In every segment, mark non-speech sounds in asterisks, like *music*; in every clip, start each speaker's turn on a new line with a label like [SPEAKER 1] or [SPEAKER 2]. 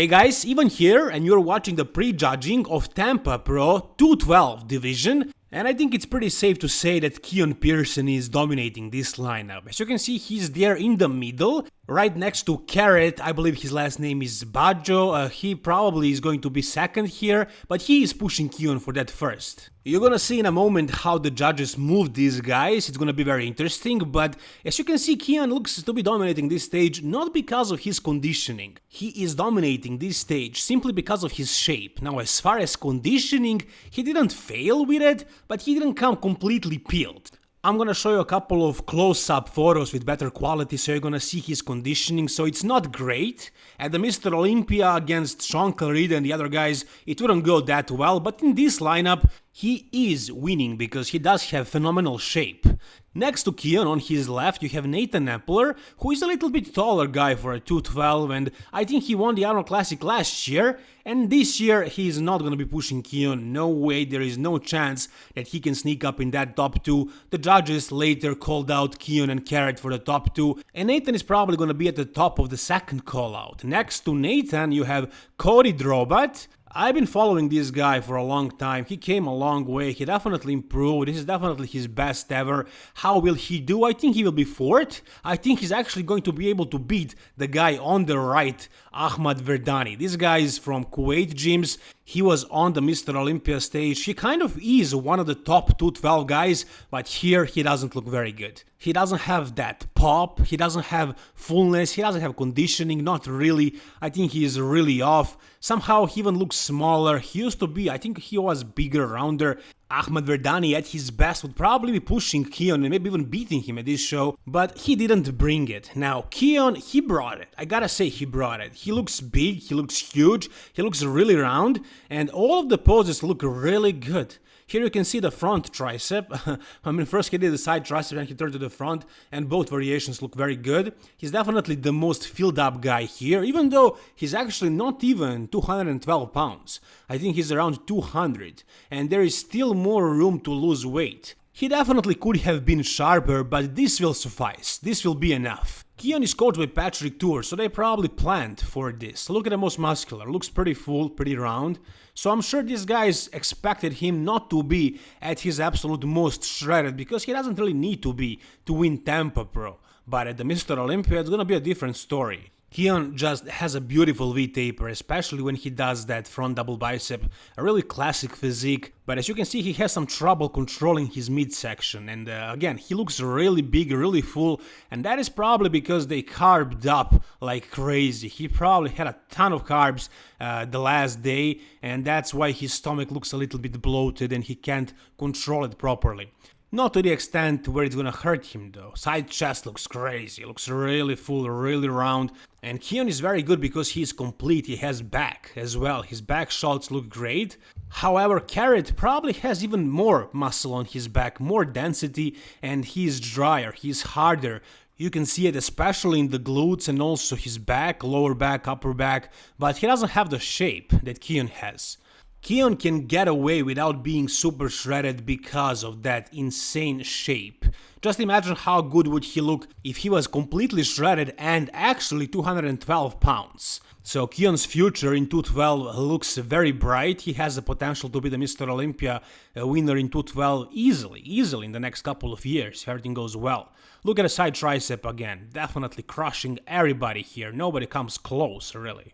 [SPEAKER 1] Hey guys, even here and you're watching the pre-judging of Tampa Pro 212 division and I think it's pretty safe to say that Keone Pearson is dominating this lineup. As you can see, he's there in the middle, right next to Kerrith. I believe his last name is Bajjo. Uh, he probably is going to be second here, but he is pushing Keone for that first. You're gonna see in a moment how the judges move these guys, it's gonna be very interesting, but as you can see Keone looks to be dominating this stage not because of his conditioning. He is dominating this stage simply because of his shape. Now as far as conditioning, he didn't fail with it, but he didn't come completely peeled. I'm gonna show you a couple of close-up photos with better quality so you're gonna see his conditioning, so it's not great. At the Mr. Olympia against Shaun Clarida and the other guys, it wouldn't go that well, but in this lineup, he is winning because he does have phenomenal shape. Next to Keone on his left you have Nathan Epler, who is a little bit taller guy for a 212 and I think he won the Arnold Classic last year and this year he is not gonna be pushing Keone, no way, there is no chance that he can sneak up in that top 2. The judges later called out Keone and Kerrith for the top 2 and Nathan is probably gonna be at the top of the second call out. Next to Nathan you have Cody Drobat, I've been following this guy for a long time, he came a long way, he definitely improved, this is definitely his best ever. How will he do? I think he will be fourth, I think he's actually going to be able to beat the guy on the right, Ahmad Verdani. This guy is from Kuwait gyms, he was on the Mr. Olympia stage, he kind of is one of the top 212 guys, but here he doesn't look very good. He doesn't have that pop, he doesn't have fullness, he doesn't have conditioning, not really, I think he is really off. Somehow he even looks smaller, he used to be, I think he was bigger, rounder. Ahmed Verdani at his best would probably be pushing Keone and maybe even beating him at this show, but he didn't bring it. Now, Keone, he brought it. I gotta say he brought it. He looks big, he looks huge, he looks really round, and all of the poses look really good. Here you can see the front tricep. *laughs* I mean, first he did the side tricep and he turned to the front, and both variations look very good. He's definitely the most filled up guy here, even though he's actually not even 212 pounds. I think he's around 200, and there is still more room to lose weight. He definitely could have been sharper, but this will suffice, this will be enough. Keone is coached by Patrick Tuor, so they probably planned for this. Look at the most muscular, looks pretty full, pretty round. So I'm sure these guys expected him not to be at his absolute most shredded, because he doesn't really need to be to win Tampa Pro. But at the Mr. Olympia, it's gonna be a different story. Keone just has a beautiful V-taper, especially when he does that front double bicep, a really classic physique, but as you can see he has some trouble controlling his midsection, and uh, again, he looks really big, really full, and that is probably because they carbed up like crazy. He probably had a ton of carbs uh, the last day, and that's why his stomach looks a little bit bloated and he can't control it properly. Not to the extent where it's gonna hurt him though. Side chest looks crazy, looks really full, really round. And Keone is very good because he's complete, he has back as well. His back shots look great. However, Kerrith probably has even more muscle on his back, more density, and he's drier, he's harder. You can see it especially in the glutes and also his back, lower back, upper back, but he doesn't have the shape that Keone has. Keone can get away without being super shredded because of that insane shape. Just imagine how good would he look if he was completely shredded and actually 212 pounds. So Keone's future in 212 looks very bright, he has the potential to be the Mr. Olympia uh, winner in 212 easily, easily in the next couple of years if everything goes well. Look at the side tricep again, definitely crushing everybody here, nobody comes close really.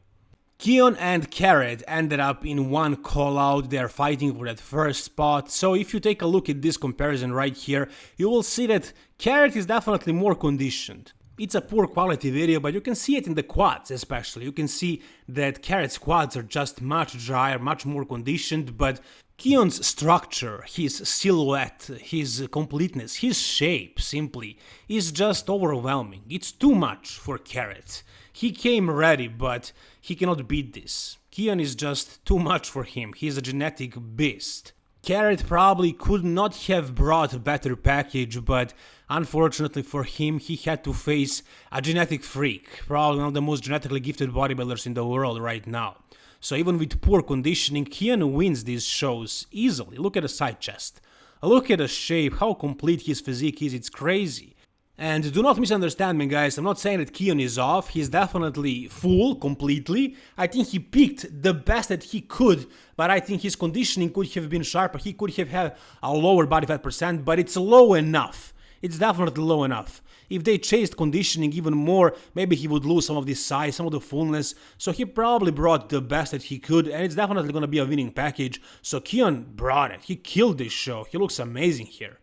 [SPEAKER 1] Keone and Kerrith ended up in one call out, they're fighting for that first spot, so if you take a look at this comparison right here, you will see that Kerrith is definitely more conditioned. It's a poor quality video, but you can see it in the quads especially, you can see that Kerrith's quads are just much drier, much more conditioned, but Keone's structure, his silhouette, his completeness, his shape, simply, is just overwhelming. It's too much for Kerrith. He came ready, but he cannot beat this. Keone is just too much for him, he's a genetic beast. Kerrith probably could not have brought a better package, but unfortunately for him, he had to face a genetic freak, probably one of the most genetically gifted bodybuilders in the world right now. So even with poor conditioning, Keone wins these shows easily. Look at the side chest. Look at the shape, how complete his physique is, it's crazy. And do not misunderstand me guys, I'm not saying that Keone is off, he's definitely full, completely. I think he picked the best that he could, but I think his conditioning could have been sharper, he could have had a lower body fat percent, but it's low enough. It's definitely low enough. If they chased conditioning even more, maybe he would lose some of this size, some of the fullness, so he probably brought the best that he could, and it's definitely gonna be a winning package. So Keone brought it, he killed this show, he looks amazing here.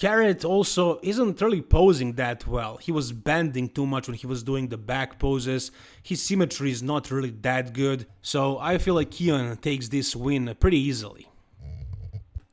[SPEAKER 1] Kerrith also isn't really posing that well. He was bending too much when he was doing the back poses. His symmetry is not really that good. So I feel like Keone takes this win pretty easily.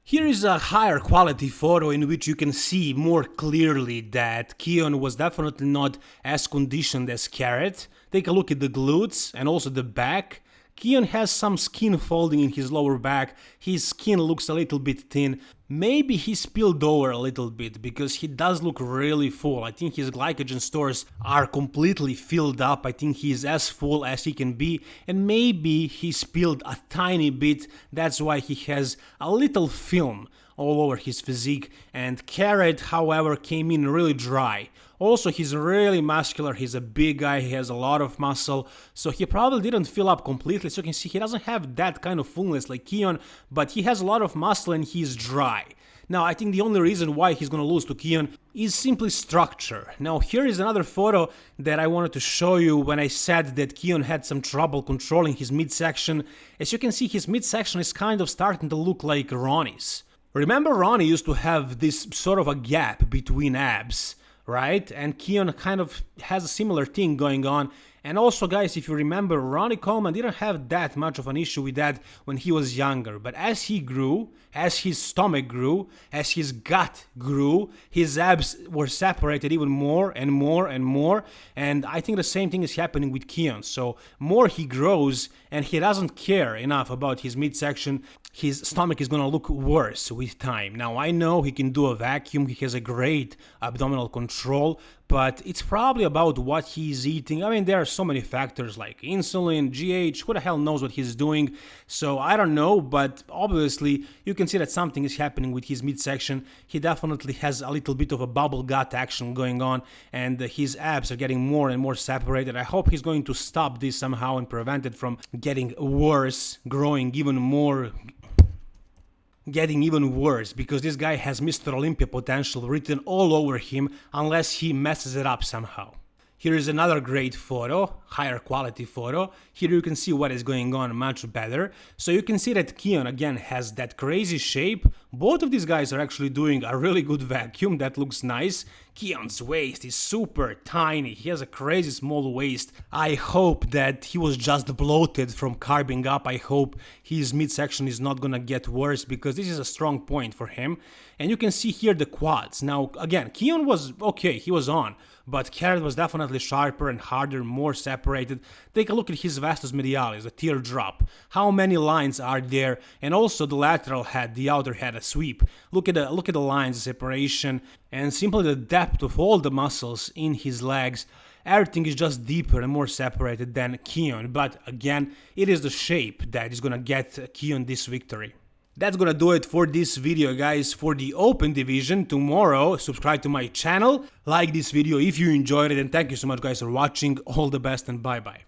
[SPEAKER 1] Here is a higher quality photo in which you can see more clearly that Keone was definitely not as conditioned as Kerrith. Take a look at the glutes and also the back. Keone has some skin folding in his lower back, his skin looks a little bit thin, maybe he spilled over a little bit because he does look really full, I think his glycogen stores are completely filled up, I think he is as full as he can be. And maybe he spilled a tiny bit, that's why he has a little film all over his physique. And Kerrith however came in really dry. Also he's really muscular, he's a big guy, he has a lot of muscle, so he probably didn't fill up completely, so you can see he doesn't have that kind of fullness like Keone, but he has a lot of muscle and he's dry. Now, I think the only reason why he's gonna lose to Keone is simply structure. Now, here is another photo that I wanted to show you when I said that Keone had some trouble controlling his midsection. As you can see, his midsection is kind of starting to look like Ronnie's. Remember Ronnie used to have this sort of a gap between abs, right? And Keone kind of has a similar thing going on. And also, guys, if you remember, Ronnie Coleman didn't have that much of an issue with that when he was younger. But as he grew, as his stomach grew, as his gut grew, his abs were separated even more and more and more. And I think the same thing is happening with Keone. So, more he grows and he doesn't care enough about his midsection, his stomach is gonna look worse with time. Now, I know he can do a vacuum, he has a great abdominal control, but it's probably about what he's eating. I mean, there are so many factors like insulin, GH, who the hell knows what he's doing. So I don't know, but obviously you can see that something is happening with his midsection. He definitely has a little bit of a bubble gut action going on, and his abs are getting more and more separated. I hope he's going to stop this somehow and prevent it from getting worse, growing even more getting even worse because this guy has Mr. Olympia potential written all over him unless he messes it up somehow. Here is another great photo, higher quality photo. Here you can see what is going on much better. So you can see that Keone again has that crazy shape. Both of these guys are actually doing a really good vacuum, that looks nice. Keone's waist is super tiny, he has a crazy small waist. I hope that he was just bloated from carbing up, I hope his midsection is not gonna get worse because this is a strong point for him. And you can see here the quads. Now again, Keone was okay, he was on but Kerrith was definitely sharper and harder, more separated. Take a look at his vastus medialis, the teardrop. How many lines are there? And also the lateral head, the outer head, sweep. Look at the look at the lines, separation, and simply the depth of all the muscles in his legs. Everything is just deeper and more separated than Keone, but again, it is the shape that is gonna get Keone this victory. That's gonna do it for this video guys for the open division tomorrow subscribe to my channel like this video if you enjoyed it and thank you so much guys for watching all the best and bye bye